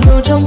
有种